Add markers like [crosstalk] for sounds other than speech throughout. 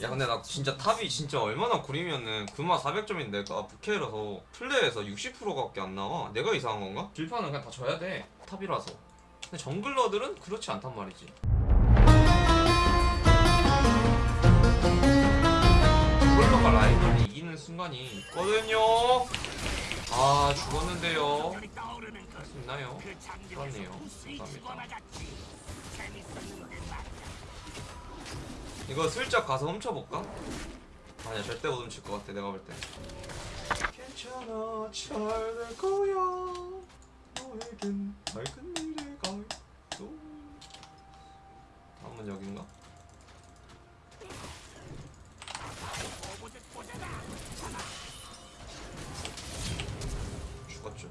야 근데 나 진짜 탑이 진짜 얼마나 구리면은 금화 400점인 내가 부캐라서 플레이에서 60%밖에 안 나와? 내가 이상한 건가? 딜파는 그냥 다 져야 돼. 탑이라서. 근데 정글러들은 그렇지 않단 말이지. 정글러가 라이벌을 이기는 순간이 있거든요. 아 죽었는데요. 할 수 있나요? 그렇네요. 감사합니다 이거 슬쩍 가서 훔쳐볼까? 아니야 절대 못 훔칠 것 같아 내가 볼때 괜찮아 잘될 거야 너에겐 밝은 미래가 있어 다음은 여긴가? 죽었죠?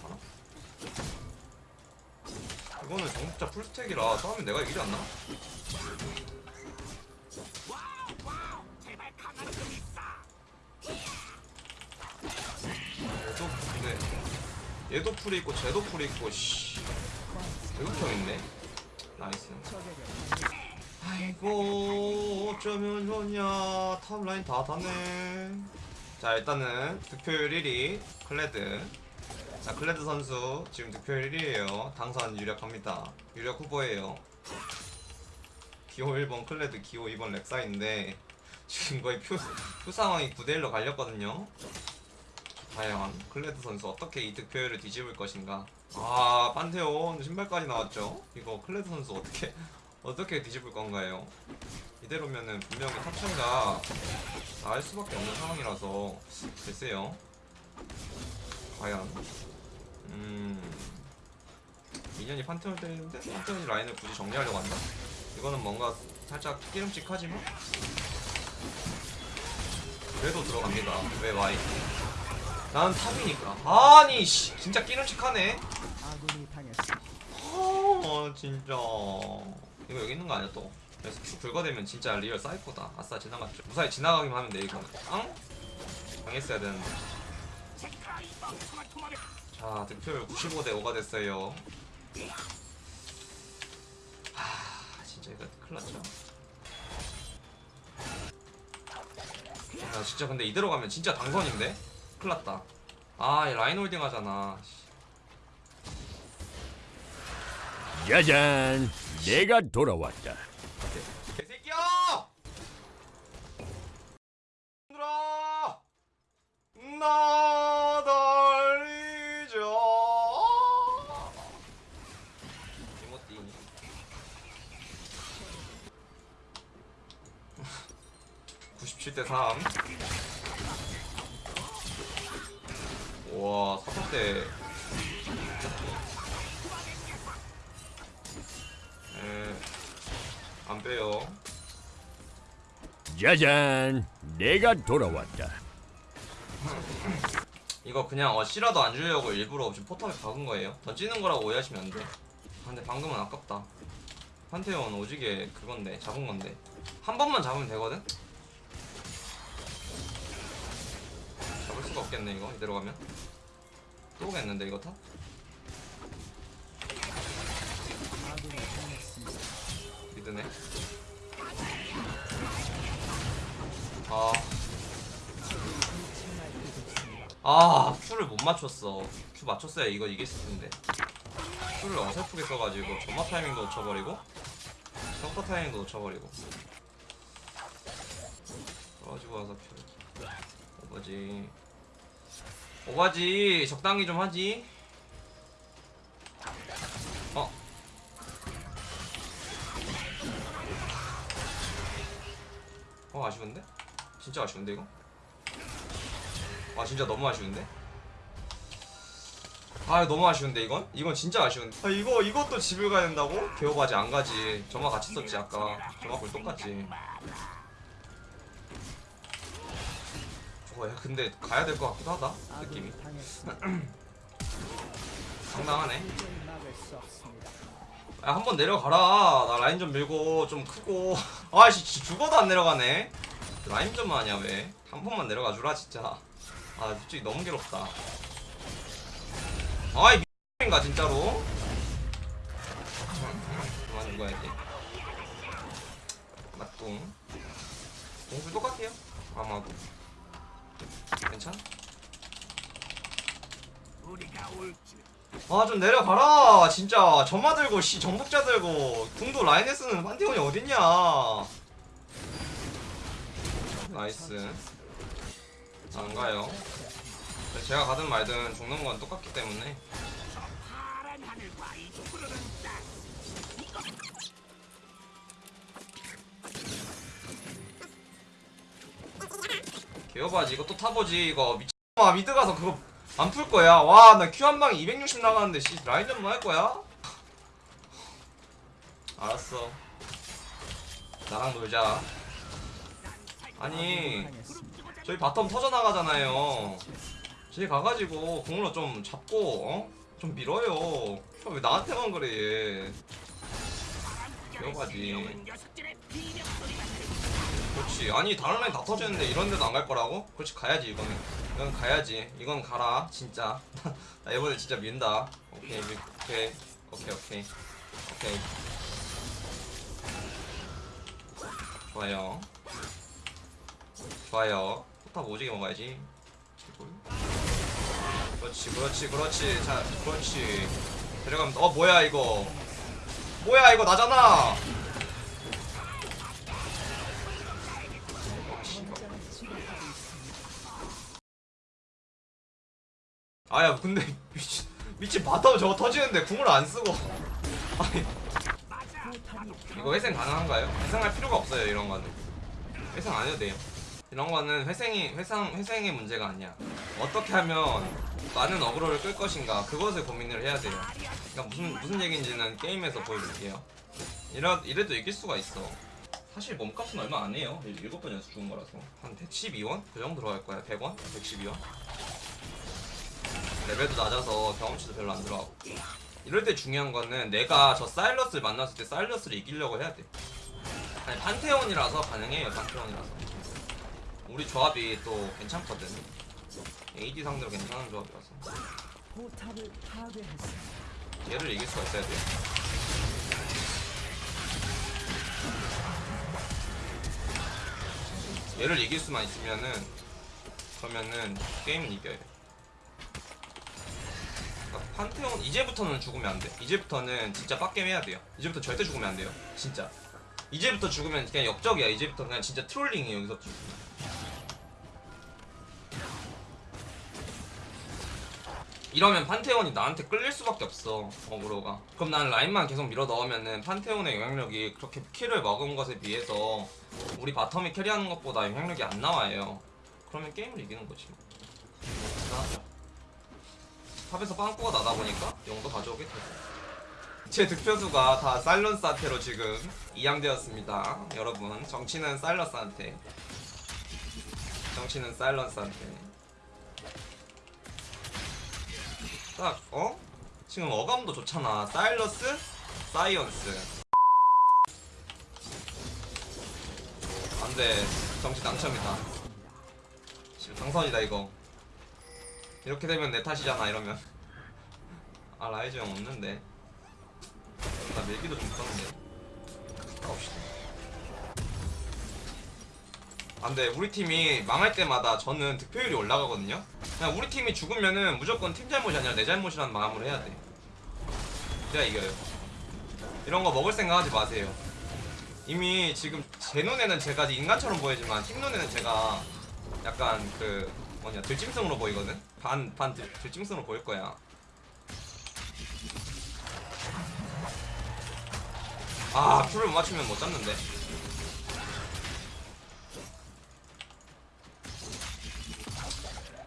살아? 이거는 정복자 풀스택이라 싸우면 내가 이기지 않나? 풀이 있고 쟤도 풀이 있고 씨. 대국형 있네. 나이스. 아이고 어쩌면 좋냐. 탑라인 다 닿네. 자 일단은 득표율 1위 클레드. 자 클레드 선수 지금 득표율 1위에요. 당선 유력합니다. 유력 후보예요. 기호 1번 클레드 기호 2번 렉사인데 지금 거의 표, 표 상황이 9대1로 갈렸거든요 과연 클레드 선수 어떻게 이 득표율을 뒤집을 것인가? 아 판테온 신발까지 나왔죠? 이거 클레드 선수 어떻게 [laughs] 어떻게 뒤집을 건가요? 이대로면은 분명히 탑천가 나을 수밖에 없는 상황이라서 글쎄요. 과연 음 미년이 판테온 때리는데? 판테온이 라인을 굳이 정리하려고 한다? 이거는 뭔가 살짝 끼름직하지만 그래도 들어갑니다. 왜 와이 나는 탑이니까. 아니 씨. 진짜 아군이 당했습니다. 어 진짜. 이거 여기 있는 거 아니야 또? 그래서 쭉 긁어대면 진짜 real 사이코다. 아싸 지나갔죠. 무사히 지나가기만 하면 돼 이거는. 응? 당했어야 되는데. 자 득표율 95대 5가 됐어요. 하 진짜 이거 큰일 났죠. 야 진짜 근데 이대로 가면 진짜 당선인데? 큰일 났다 아이 라인 holding 하잖아 짜잔, 내가 돌아왔다. 개새끼야! 얘들아! 나 달리자! 이모띠 [laughs] 97대 3 와, 4대 에, 안 빼요. 짜잔, 내가 돌아왔다. 이거 그냥 어 씨라도 안 주려고 일부러 지금 포탑에 박은 거예요. 던지는 거라고 오해하시면 안 돼. 아, 근데 방금은 아깝다. 판테온 오지게 그건데 잡은 건데 한 번만 잡으면 되거든. 수가 없겠네 이거 이대로 가면 또 오겠는데 이거 당했습니다. 미드네. 아. 아, 큐를 못 맞췄어. 큐 맞췄어야 이거 이겼을 텐데. 큐를 어설프게 써가지고 점화 타이밍도 놓쳐버리고 성과 타이밍도 놓쳐버리고. 떨어지고 와서 큐. 오버지. 오바지 적당히 좀 하지. 어. 어 아쉬운데? 진짜 아쉬운데 이거? 아 진짜 너무 아쉬운데? 아 너무 아쉬운데 이건? 이건 진짜 아쉬운데 아 이거 이것도 집을 가야 된다고? 개호바지 안 가지 저마 같이 썼지 아까 저마 볼 똑같지 저거 야 근데 가야 될 것 같기도 하다 느낌이. 상당하네. 야 한 번 내려가라. 나 라인 좀 밀고 좀 크고. [laughs] 아씨 죽어도 안 내려가네. 라인 좀 하냐 왜? 한 번만 내려가 주라 진짜. 아 솔직히 너무 괴롭다. 아이 미인가 진짜로? 그만 죽어야지. 궁 공수 똑같아요 아마도 괜찮아? 아 좀 내려가라. 진짜 점화 들고 씨 정복자 들고. 궁도 라인에 쓰는 판테온이 어딨냐. nice. 안 가요. 제가 가든 말든 죽는 건 똑같기 때문에 개여바지. 이거 또 타보지. 이거 미친아 미드 가서 그거 안 풀 거야. 와 나 큐 한 방에 260 나가는데 씨 라인 전만 할 거야? [laughs] 알았어. 나랑 놀자. 아니. 저희 바텀 터져나가잖아요. 저희 가가지고 공으로 좀 잡고 어? 좀 밀어요. 형왜 나한테만 그래 얘 개여바지. 그렇지. 아니 다른 라인 다 터지는데 이런 데도 안 갈 거라고? 그렇지 가야지 이거는. 이건 가야지. 이건 가라 진짜. [laughs] 나 이번에 진짜 민다. 오케이 미, 오케이. 오케이 오케이. 오케이. 좋아요. 좋아요. 포탑 오지게 먹어야지. 그렇지 그렇지 그렇지. 자 그렇지. 데려가면 어 뭐야 이거 뭐야 이거 나잖아. 아야 근데 [laughs] 미친 미친 bottom 저거 터지는데 궁을 안 쓰고. [laughs] 아니. 이거 회생 가능한가요? 회생할 필요가 없어요 이런 거는. 회생 안 해도 돼요 이런 거는 회생이 회상 회생의 문제가 아니야. 어떻게 하면 많은 어그로를 끌 것인가 그것을 고민을 해야 돼요. 그러니까 무슨 무슨 얘기인지는 게임에서 보여드릴게요. 이러 이래도 이길 수가 있어. 사실 몸값은 얼마 안 해요. 7번 연속 죽은 거라서. 한 112원? 그 정도 들어갈 거야. 100원? 112원? 레벨도 낮아서 경험치도 별로 안 들어가고. 이럴 때 중요한 거는 내가 저 사일러스를 만났을 때 사일러스를 이기려고 해야 돼. 아니 판테온이라서 가능해요. 판테온이라서 우리 조합이 또 괜찮거든 AD 상대로 괜찮은 조합이라서. 얘를 이길 수가 있어야 돼 얘를 이길 수만 있으면은 그러면은 게임은 이겨요 그러니까 판테온 이제부터는 죽으면 안 돼. 이제부터는 진짜 빡겜 해야 돼요. 이제부터 절대 죽으면 안 돼요. 진짜. 이제부터 죽으면 그냥 역적이야. 이제부터 그냥 진짜 트롤링이에요. 여기서 죽으면. 이러면 판테온이 나한테 끌릴 수밖에 없어 어그로가. 그럼 난 라인만 계속 밀어 넣으면은 판테온의 영향력이 그렇게 kill을 먹은 것에 비해서 우리 bottom이 carry하는 것보다 영향력이 안 나와요. 그러면 게임을 이기는 거지 뭐. 대단하죠. top에서 빵꾸가 나다 보니까 용도 가져오게 되고. 제 득표수가 다 사일러스한테로 지금 이양되었습니다. 여러분 정치는 사일러스한테. 정치는 사일러스한테 딱 어? 지금 어감도 좋잖아. 사일러스 science. 안돼. 정치 당첨이다. 지금 당선이다 이거. 이렇게 되면 내 탓이잖아 이러면. [laughs] 아 라이즈 형 없는데. 나 밀기도 좀 썼는데. 가봅시다 안돼. 우리 팀이 망할 때마다 저는 득표율이 올라가거든요 그냥 우리 팀이 죽으면은 무조건 팀 잘못이 아니라 내 잘못이라는 마음으로 해야 돼. 그래야 이겨요. 이런 거 먹을 생각 하지 마세요. 이미 지금 제 눈에는 제가 인간처럼 보이지만 팀 눈에는 제가 약간 그 뭐냐 들짐승으로 보이거든? 반, 반 들, 들짐승으로 보일 거야. 아 Q를 못 맞추면 못 잡는데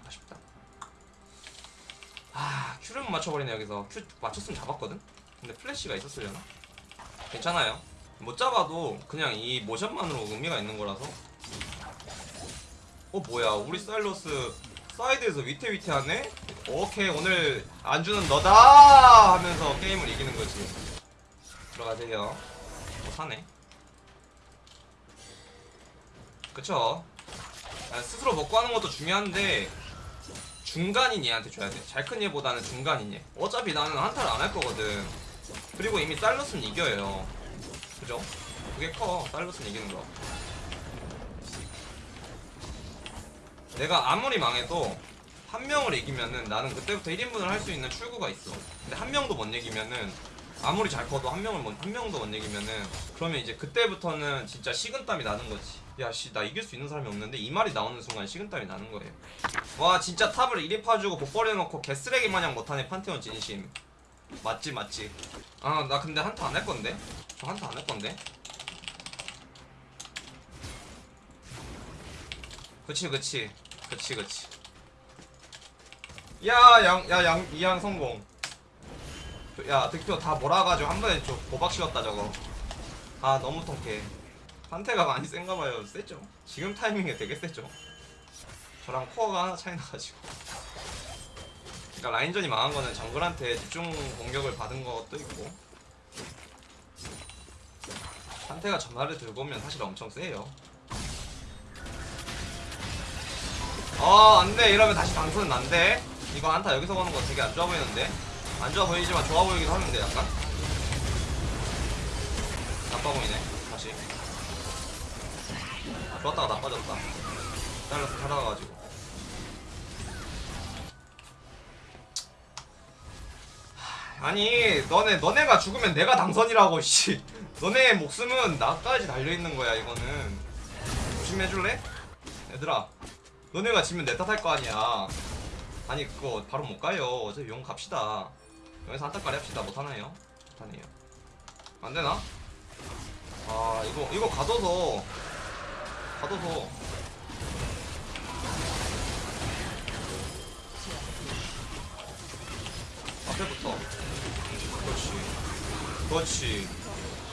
아쉽다 아 Q를 못 맞춰버리네 여기서. Q 맞췄으면 잡았거든? 근데 플래시가 있었으려나? 괜찮아요. 못 잡아도 그냥 이 모션만으로 의미가 있는 거라서. 어 뭐야. 우리 사일러스 사이드에서 위태위태하네? 오케이 오늘 안주는 너다! 하면서 게임을 이기는 거지. 들어가세요. 어 사네? 그쵸? 아, 스스로 먹고 하는 것도 중요한데 중간인 얘한테 줘야 돼. 잘 큰 얘보다는 중간인 얘. 어차피 나는 한타를 안 할 거거든. 그리고 이미 사일러스는 이겨요. 그죠? 그게 커 사일러스는 이기는 거 내가 아무리 망해도 한 명을 이기면은 나는 그때부터 1인분을 할 수 있는 출구가 있어 근데 한 명도 못 이기면은 아무리 잘 커도 한 명을 못, 한 명도 못 이기면은 그러면 이제 그때부터는 진짜 식은땀이 나는 거지 야씨 나 이길 수 있는 사람이 없는데 이 말이 나오는 순간 식은땀이 나는 거예요. 와 진짜 탑을 1위 파주고 복버려 놓고 개쓰레기 마냥 못하네 판테온 진심. 맞지 맞지. 아 나 근데 한타 안 할 건데? 저 한타 안 할 건데? 그치 그치. 그치 그치. 야양야양 이양 성공. 야 득표 다 몰아가지고 한 번에 좀 고박 씌웠다 저거. 아 너무 통쾌해 판테가 많이 센가 봐요. 세죠. 지금 타이밍에 되게 세죠. 저랑 코어가 하나 차이 나가지고. 그러니까 라인전이 망한 거는 정글한테 집중 공격을 받은 것도 있고. 판테가 전화를 들고 오면 사실 엄청 세요. 어 안돼. 이러면 다시 당선은 안돼. 이거 안타 여기서 거는 거 되게 안 좋아 보이는데? 안 좋아 보이지만 좋아 보이기도 하는데 약간? 나빠 보이네 다시 아, 좋았다가 나빠졌다. 잘라서 살아가가지고. 하, 아니 너네 너네가 죽으면 내가 당선이라고 [laughs] 씨. 너네 목숨은 나까지 달려있는 거야 이거는. 조심해줄래? 얘들아 너네가 지면 내 탓할 거 아니야. 아니 그거 바로 못 가요. 어차피 용 갑시다. 여기서 한타까리 합시다. 못하나요? 못하네요. 안되나? 아 이거 이거 가둬서 가둬서. 앞에부터. 그렇지. 그렇지.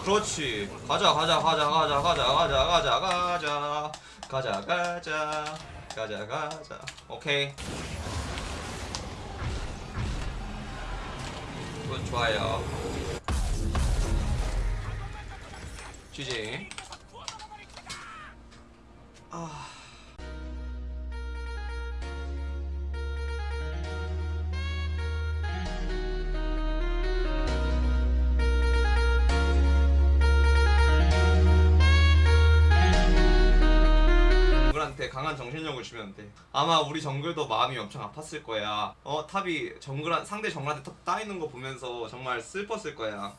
그렇지. 가자 가자 가자 가자 가자 가자 가자 가자. 가자 가자 가자 가자. 오케이. 굿 좋아요. GG 아 정글한테 강한 정신력을 주면 돼. 아마 우리 정글도 마음이 엄청 아팠을 거야. 어 top이 정글 상대 정글한테 top 따이는 거 보면서 정말 슬펐을 거야.